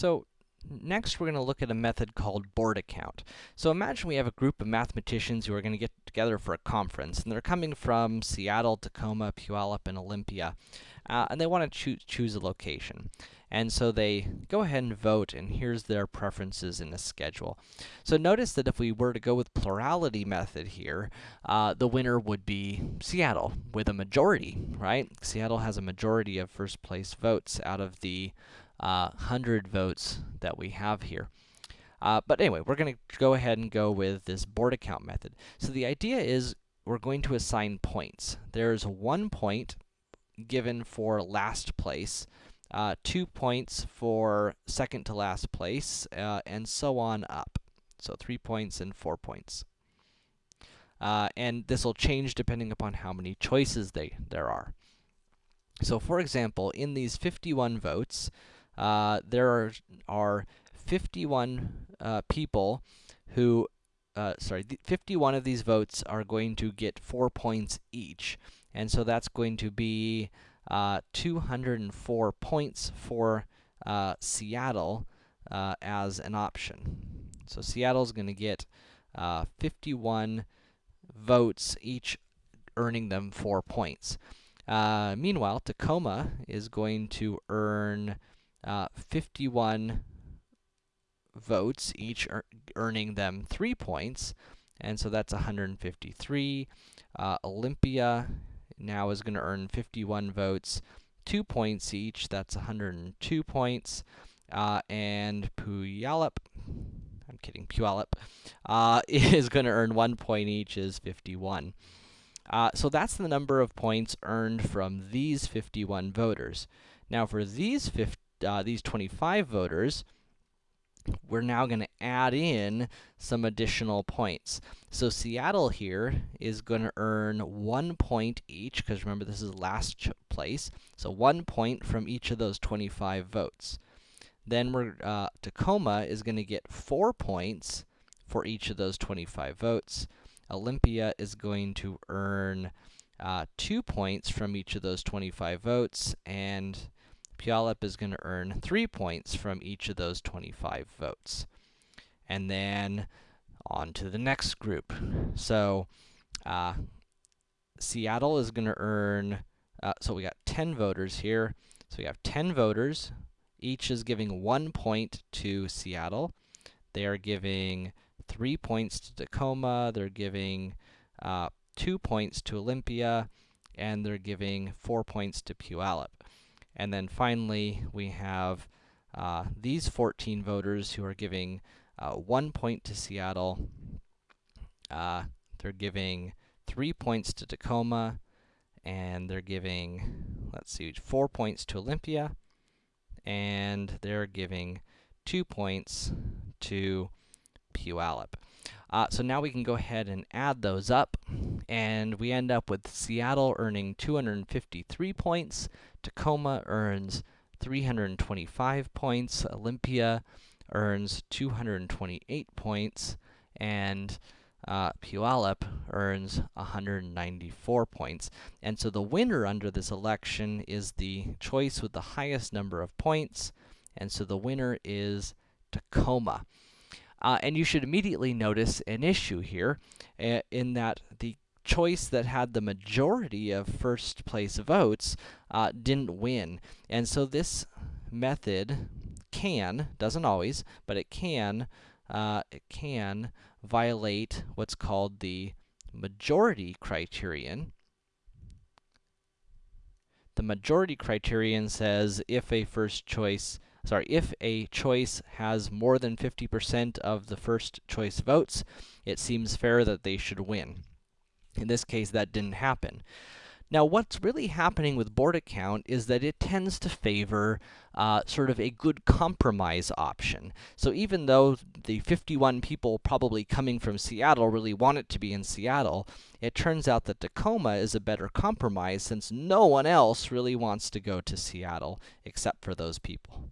So, next we're going to look at a method called Borda count. So imagine we have a group of mathematicians who are going to get together for a conference, and they're coming from Seattle, Tacoma, Puyallup, and Olympia, uh, and they want to choo choose a location. And so they go ahead and vote, and here's their preferences in the schedule. So notice that if we were to go with plurality method here, uh, the winner would be Seattle with a majority, right? Seattle has a majority of first place votes out of the 100 votes that we have here. Uh, but anyway, we're going to go ahead and go with this Borda count method. So the idea is we're going to assign points. There's one point given for last place, uh, two points for second to last place, uh, and so on up. So three points and four points. Uh, and this will change depending upon how many choices they, there are. So for example, in these 51 votes, uh, there are, are 51 uh, people who, uh, sorry, 51 of these votes are going to get 4 points each. And so that's going to be uh, 204 points for uh, Seattle uh, as an option. So Seattle's going to get 51 votes, each earning them 4 points. meanwhile, Tacoma is going to earn uh, 51 votes, each earning them 3 points, and so that's 153. Uh, Olympia now is going to earn 51 votes, 2 points each, that's 102 points, uh, and Puyallup, I'm kidding, Puyallup, uh, is going to earn 1 point each, is 51. Uh, so that's the number of points earned from these 51 voters. Now for these 50 uh, these 25 voters, we're now going to add in some additional points. So Seattle here is going to earn one point each, because remember this is last place, so one point from each of those 25 votes. Then we're, uh, Tacoma is going to get four points for each of those 25 votes. Olympia is going to earn uh, two points from each of those 25 votes, and Puyallup is going to earn 3 points from each of those 25 votes. And then on to the next group. So, uh, Seattle is going to earn, uh, so we got 10 voters here. So we have 10 voters. Each is giving 1 point to Seattle. They are giving 3 points to Tacoma. They're giving uh, 2 points to Olympia. And they're giving 4 points to Puyallup. And then finally, we have uh, these 14 voters who are giving uh, one point to Seattle. Uh, they're giving three points to Tacoma, and they're giving, let's see, four points to Olympia, and they're giving two points to Puyallup. Uh, so now we can go ahead and add those up, and we end up with Seattle earning 253 points, Tacoma earns 325 points, Olympia earns 228 points, and uh, Puyallup earns 194 points. And so the winner under this election is the choice with the highest number of points, and so the winner is Tacoma. Uh, and you should immediately notice an issue here, uh, in that the choice that had the majority of first place votes uh, didn't win. And so this method can, doesn't always, but it can, uh, it can violate what's called the majority criterion. The majority criterion says if a first choice sorry, if a choice has more than 50% of the first choice votes, it seems fair that they should win. In this case, that didn't happen. Now, what's really happening with Borda count is that it tends to favor uh, sort of a good compromise option. So even though the 51 people probably coming from Seattle really want it to be in Seattle, it turns out that Tacoma is a better compromise since no one else really wants to go to Seattle except for those people.